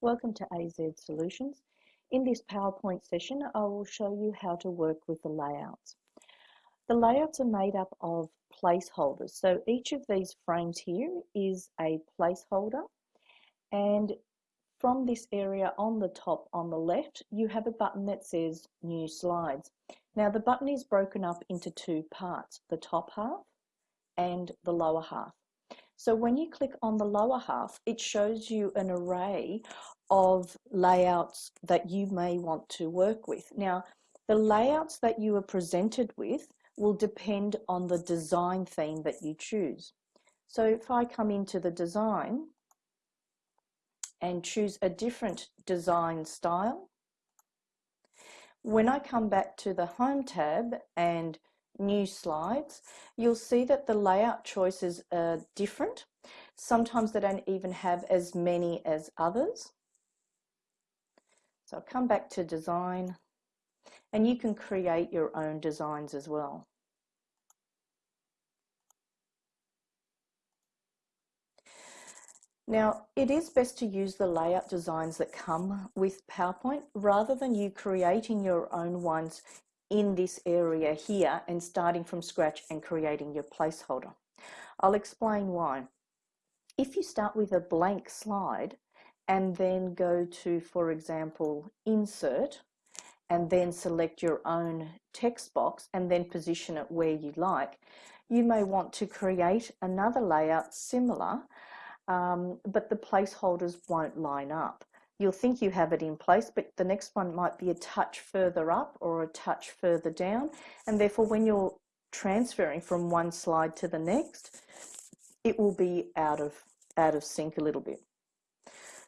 Welcome to AZ Solutions. In this PowerPoint session, I will show you how to work with the layouts. The layouts are made up of placeholders. So each of these frames here is a placeholder. And from this area on the top on the left, you have a button that says New Slides. Now the button is broken up into two parts, the top half and the lower half. So when you click on the lower half, it shows you an array of layouts that you may want to work with. Now, the layouts that you are presented with will depend on the design theme that you choose. So if I come into the design and choose a different design style, when I come back to the Home tab and new slides, you'll see that the layout choices are different. Sometimes they don't even have as many as others. So I'll come back to design and you can create your own designs as well. Now, it is best to use the layout designs that come with PowerPoint rather than you creating your own ones in this area here and starting from scratch and creating your placeholder. I'll explain why. If you start with a blank slide and then go to, for example, insert and then select your own text box and then position it where you like, you may want to create another layout similar, um, but the placeholders won't line up you'll think you have it in place, but the next one might be a touch further up or a touch further down. And therefore, when you're transferring from one slide to the next, it will be out of, out of sync a little bit.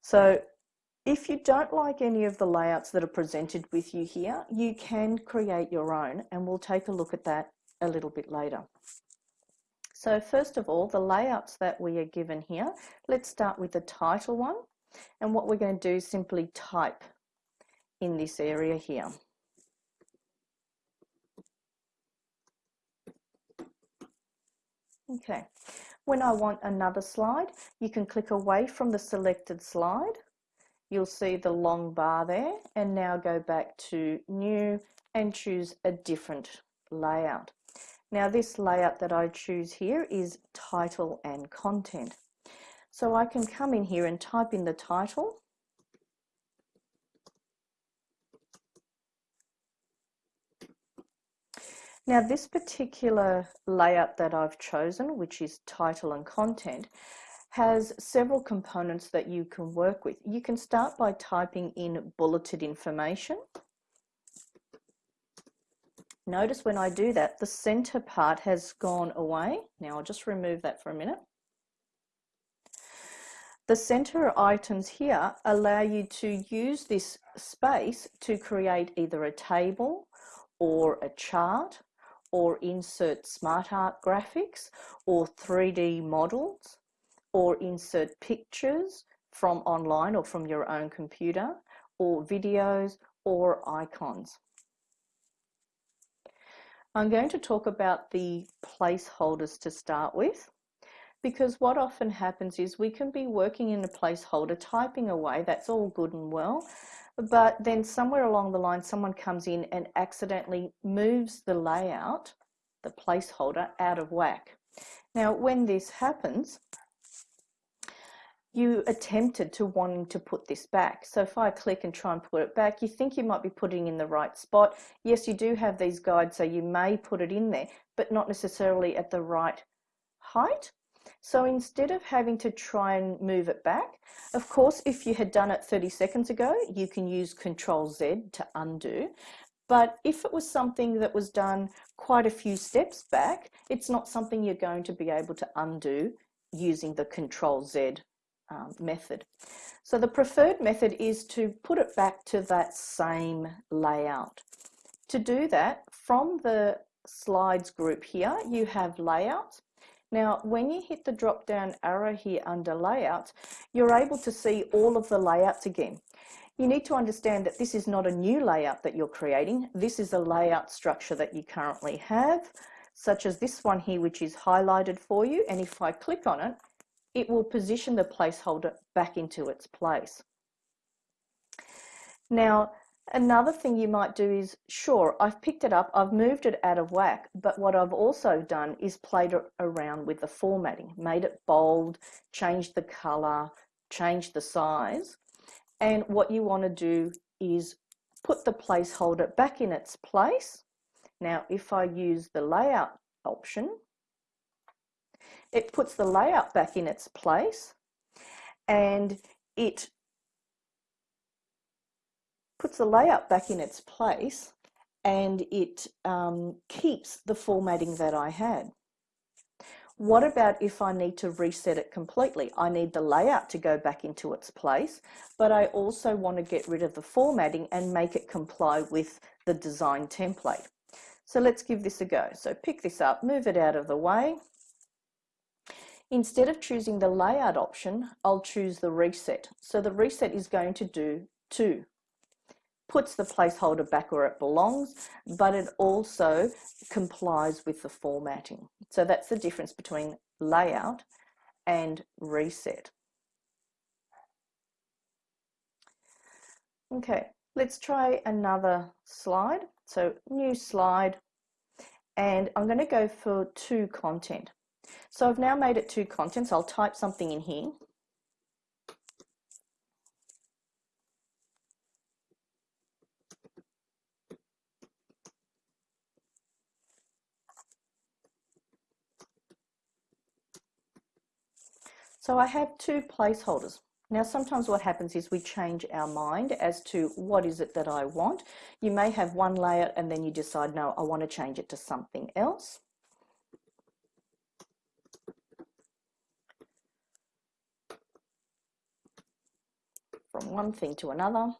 So if you don't like any of the layouts that are presented with you here, you can create your own and we'll take a look at that a little bit later. So first of all, the layouts that we are given here, let's start with the title one. And what we're going to do is simply type in this area here. Okay, when I want another slide, you can click away from the selected slide. You'll see the long bar there and now go back to new and choose a different layout. Now this layout that I choose here is title and content. So I can come in here and type in the title. Now this particular layout that I've chosen, which is title and content, has several components that you can work with. You can start by typing in bulleted information. Notice when I do that, the center part has gone away. Now I'll just remove that for a minute. The center items here allow you to use this space to create either a table or a chart or insert smart art graphics or 3D models or insert pictures from online or from your own computer or videos or icons. I'm going to talk about the placeholders to start with because what often happens is we can be working in a placeholder, typing away, that's all good and well, but then somewhere along the line someone comes in and accidentally moves the layout, the placeholder, out of whack. Now when this happens, you attempted to wanting to put this back. So if I click and try and put it back, you think you might be putting in the right spot. Yes, you do have these guides, so you may put it in there, but not necessarily at the right height so instead of having to try and move it back, of course, if you had done it 30 seconds ago, you can use Control Z to undo. But if it was something that was done quite a few steps back, it's not something you're going to be able to undo using the Control Z um, method. So the preferred method is to put it back to that same layout. To do that, from the slides group here, you have layouts now, when you hit the drop down arrow here under layouts, you're able to see all of the layouts again. You need to understand that this is not a new layout that you're creating. This is a layout structure that you currently have, such as this one here, which is highlighted for you. And if I click on it, it will position the placeholder back into its place. Now, another thing you might do is, sure, I've picked it up, I've moved it out of whack, but what I've also done is played around with the formatting, made it bold, changed the color, changed the size. And what you want to do is put the placeholder back in its place. Now, if I use the layout option, it puts the layout back in its place and it puts the layout back in its place and it um, keeps the formatting that I had. What about if I need to reset it completely? I need the layout to go back into its place, but I also want to get rid of the formatting and make it comply with the design template. So let's give this a go. So pick this up, move it out of the way. Instead of choosing the layout option, I'll choose the reset. So the reset is going to do two puts the placeholder back where it belongs, but it also complies with the formatting. So that's the difference between layout and reset. Okay, let's try another slide. So new slide, and I'm going to go for two content. So I've now made it to contents. I'll type something in here. So I have two placeholders. Now sometimes what happens is we change our mind as to what is it that I want. You may have one layer and then you decide, no, I want to change it to something else. From one thing to another.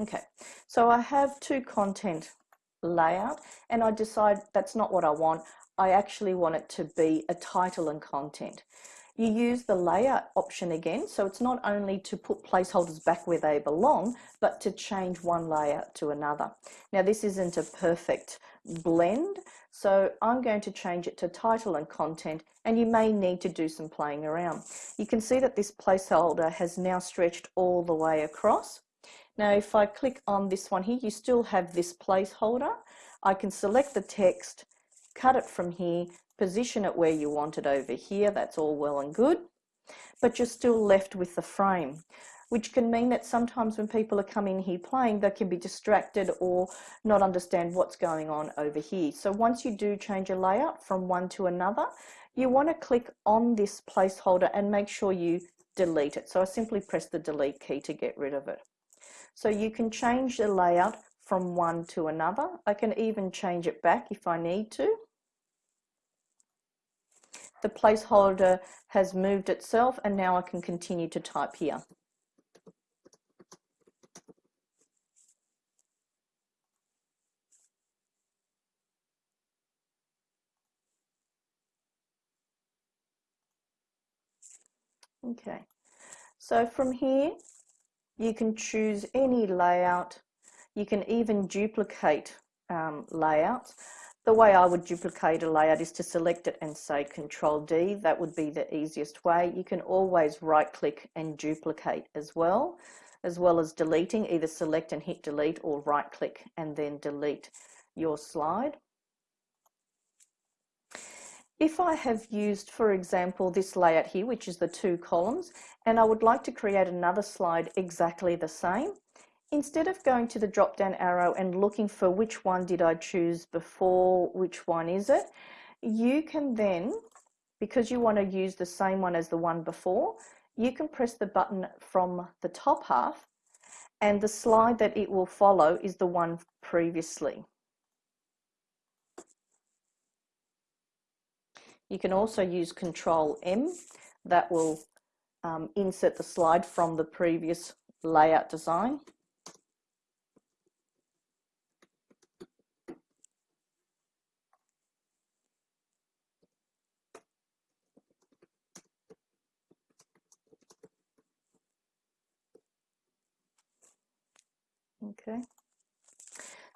Okay, so I have two content layout and I decide that's not what I want. I actually want it to be a title and content. You use the layout option again, so it's not only to put placeholders back where they belong, but to change one layout to another. Now this isn't a perfect blend, so I'm going to change it to title and content, and you may need to do some playing around. You can see that this placeholder has now stretched all the way across. Now, if I click on this one here, you still have this placeholder. I can select the text, cut it from here, position it where you want it over here. That's all well and good. But you're still left with the frame, which can mean that sometimes when people are coming here playing, they can be distracted or not understand what's going on over here. So once you do change a layout from one to another, you want to click on this placeholder and make sure you delete it. So I simply press the delete key to get rid of it. So you can change the layout from one to another. I can even change it back if I need to. The placeholder has moved itself and now I can continue to type here. Okay, so from here you can choose any layout. You can even duplicate um, layouts. The way I would duplicate a layout is to select it and say Control D. That would be the easiest way. You can always right click and duplicate as well, as well as deleting, either select and hit delete or right click and then delete your slide. If I have used, for example, this layout here, which is the two columns, and I would like to create another slide exactly the same, instead of going to the drop down arrow and looking for which one did I choose before, which one is it, you can then, because you want to use the same one as the one before, you can press the button from the top half and the slide that it will follow is the one previously. You can also use Control M. That will um, insert the slide from the previous layout design. Okay.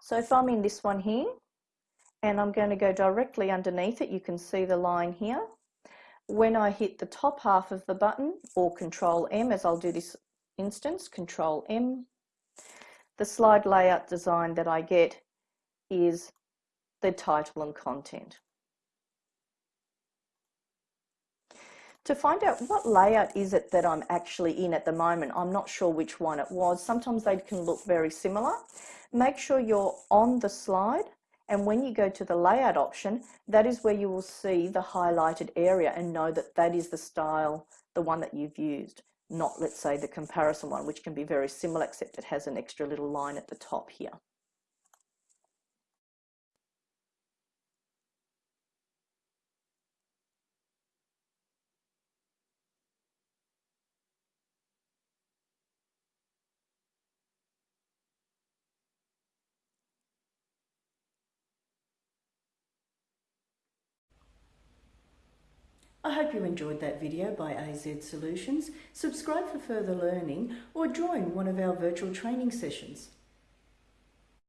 So if I'm in this one here, and I'm going to go directly underneath it, you can see the line here. When I hit the top half of the button, or Control M, as I'll do this instance, Control M, the slide layout design that I get is the title and content. To find out what layout is it that I'm actually in at the moment, I'm not sure which one it was. Sometimes they can look very similar. Make sure you're on the slide and when you go to the layout option, that is where you will see the highlighted area and know that that is the style, the one that you've used, not let's say the comparison one, which can be very similar except it has an extra little line at the top here. I hope you enjoyed that video by AZ Solutions. Subscribe for further learning or join one of our virtual training sessions.